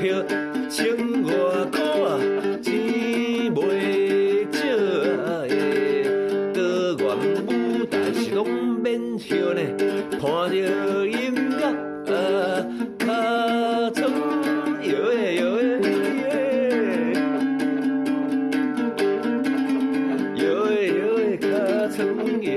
票千外箍啊，钱袂少诶。歌愿舞台是拢免票呢，看着音乐啊，尻川摇诶摇诶摇诶摇诶尻川摇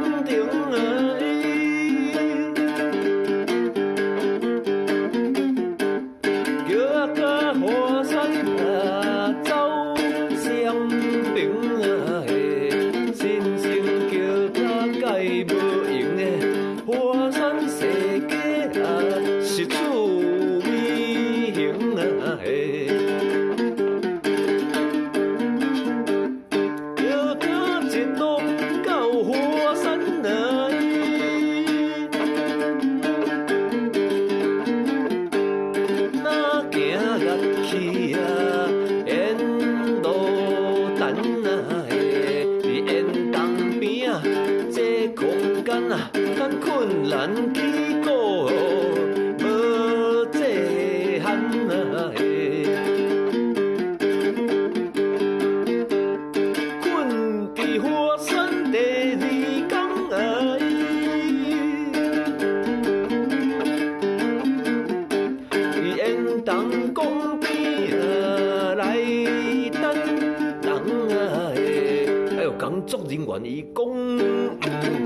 大工程啊！叫啊甲华山咱困难起过，无这限啊！困伫华山第二天啊！伫沿东公边啊来等人啊！哎呦，工作人员伊讲毋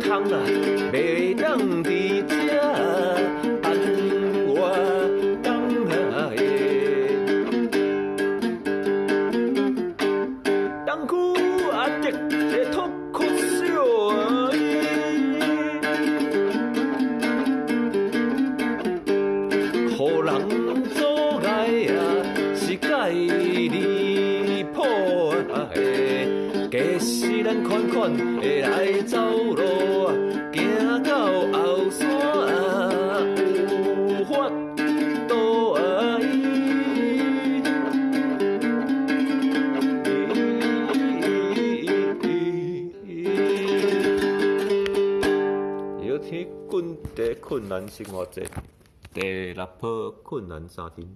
通啊，袂伫遮按我等啊！当区阿迪个脱口秀啊！互人假使咱款款会来走路，行到后山啊，有法度啊！有天滚地困难生活节，第六波困难三天。